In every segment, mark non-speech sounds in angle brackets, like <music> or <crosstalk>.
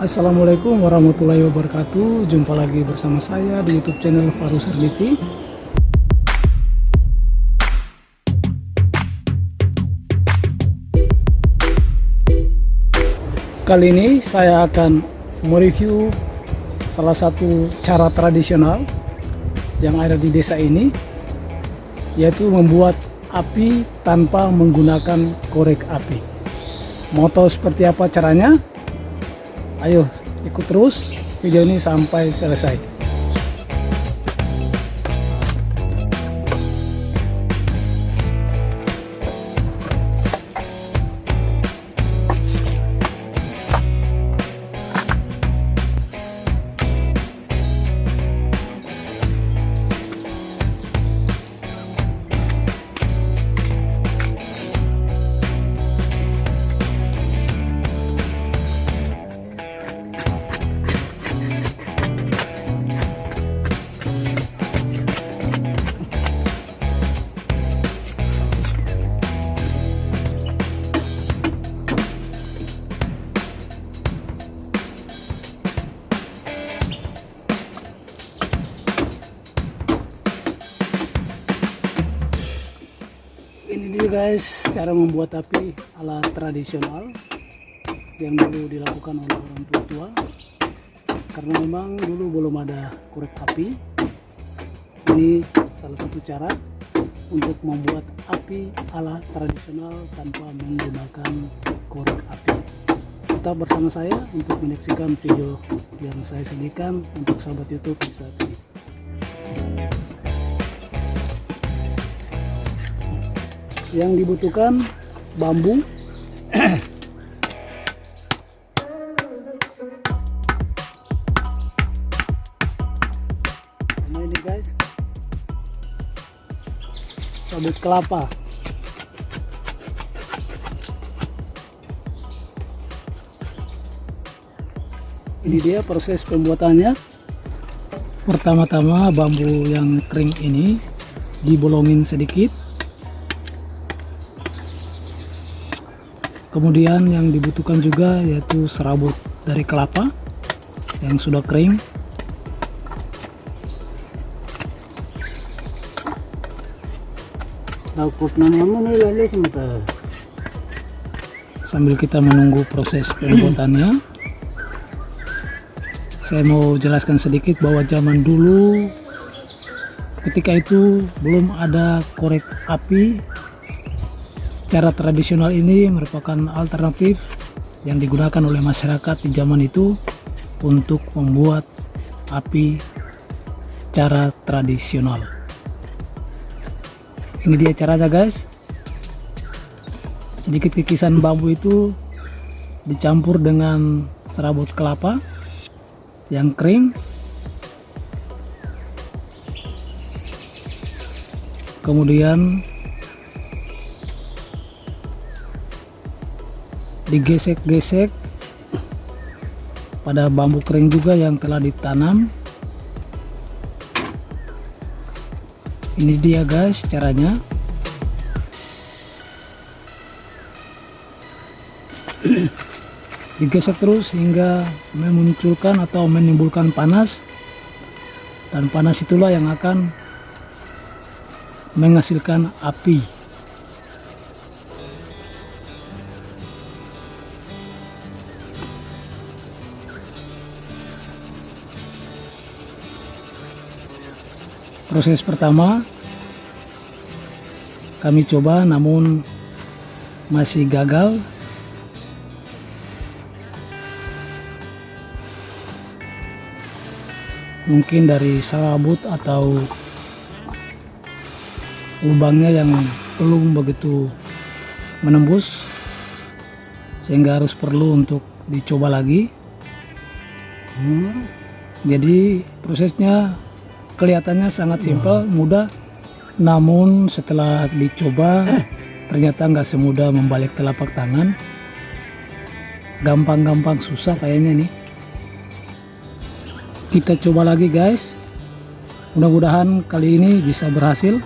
Assalamualaikum warahmatullahi wabarakatuh. Jumpa lagi bersama saya di youtube channel Faru Serniti Kali ini saya akan mereview salah satu cara tradisional yang ada di desa ini yaitu membuat api tanpa menggunakan korek api. Mau tahu seperti apa caranya ayo ikut terus. Video ini sampai selesai cara membuat api ala tradisional yang dulu dilakukan oleh orang tua tua karena memang dulu belum ada korek api ini salah satu cara untuk membuat api ala tradisional tanpa menggunakan korek api. Tetap bersama saya untuk menyaksikan video yang saya sediakan untuk sahabat youtube di saat ini yang dibutuhkan bambu. Sama ini guys. Sabut kelapa. Ini dia proses pembuatannya. Pertama-tama bambu yang kering ini dibolongin sedikit kemudian yang dibutuhkan juga yaitu serabut dari kelapa yang sudah kering. Sambil kita menunggu proses pembuatannya. Saya mau jelaskan sedikit bahwa zaman dulu ketika itu belum ada korek api Cara tradisional ini merupakan alternatif yang digunakan oleh masyarakat di zaman itu untuk membuat api cara tradisional. Ini dia caranya guys. Sedikit kikisan bambu itu dicampur dengan serabut kelapa yang kering. Kemudian digesek-gesek. Pada bambu kering juga yang telah ditanam. Ini dia guys caranya. <clears throat> Digesek terus hingga memunculkan atau menimbulkan panas. Dan panas itulah yang akan menghasilkan api proses pertama kami coba namun masih gagal. Mungkin dari serabut atau lubangnya yang belum begitu menembus sehingga harus perlu untuk dicoba lagi. Jadi prosesnya kelihatannya sangat simpel, mudah. Namun setelah dicoba ternyata nggak semudah membalik telapak tangan. Gampang-gampang susah kayaknya nih. Kita coba lagi guys. Mudah-mudahan kali ini bisa berhasil.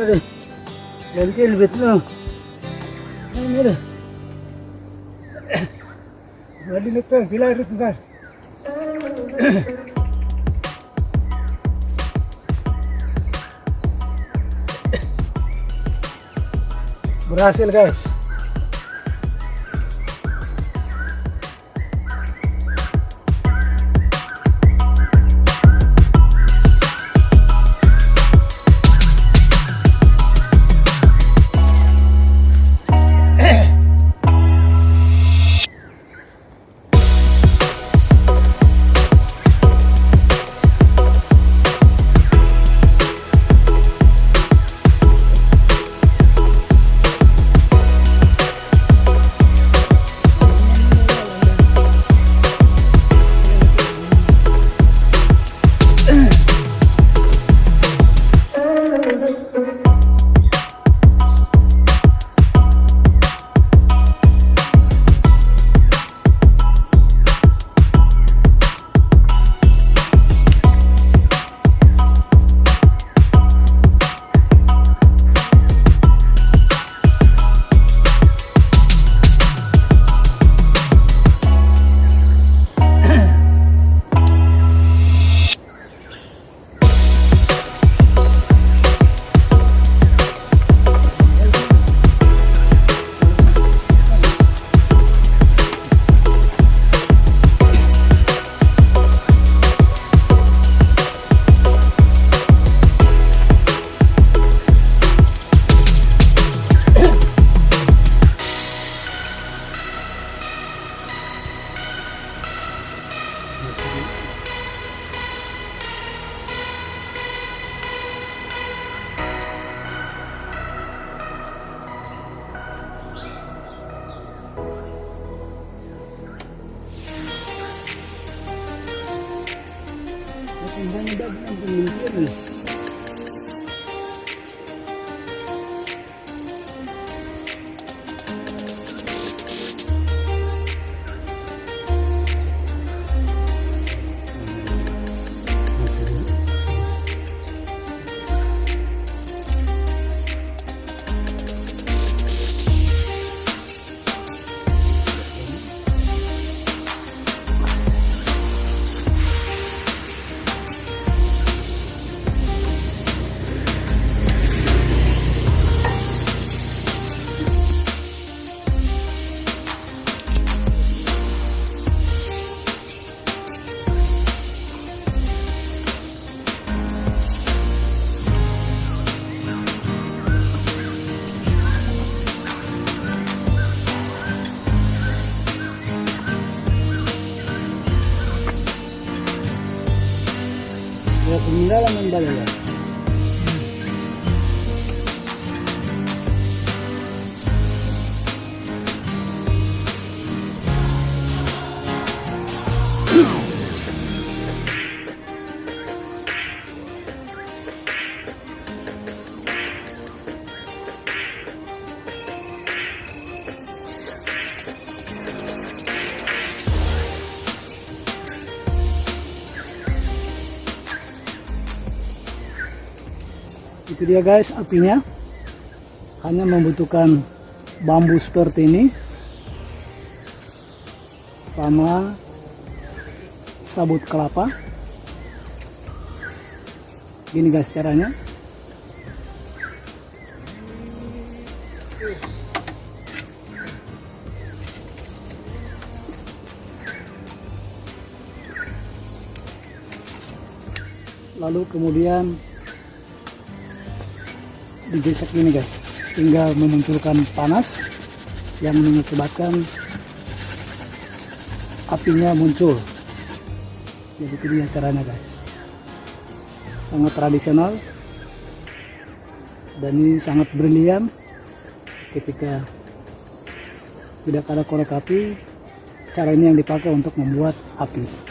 Lentil betul. Ini ada. Madi nukang sila rin kan. Berhasil guys. Mira la mentalidad. Dia guys apinya. Hanya membutuhkan bambu seperti ini. Sama sabut kelapa. Gini guys caranya. Lalu kemudian digesek ini guys. Tinggal memunculkan panas yang mengakibatkan apinya muncul. Jadi itu dia caranya guys. Sangat tradisional dan ini sangat brilian ketika tidak ada korek api. Cara ini yang dipakai untuk membuat api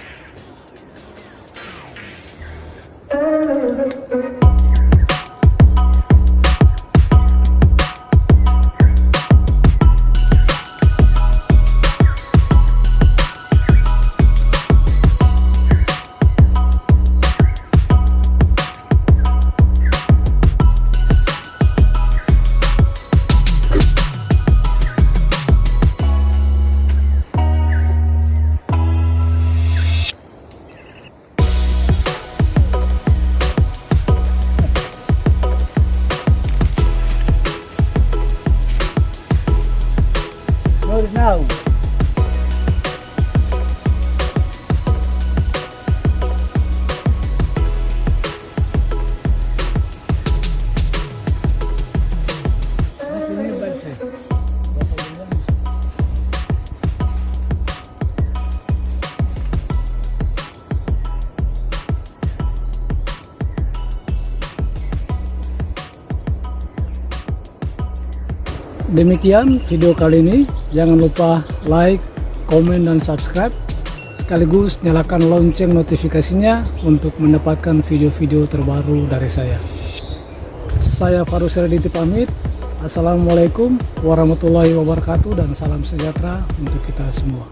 Demikian video kali ini. Jangan lupa like, komen, dan subscribe. Sekaligus nyalakan lonceng notifikasinya untuk mendapatkan video-video terbaru dari saya. Saya Farus Rediti pamit. Assalamualaikum warahmatullahi wabarakatuh dan salam sejahtera untuk kita semua.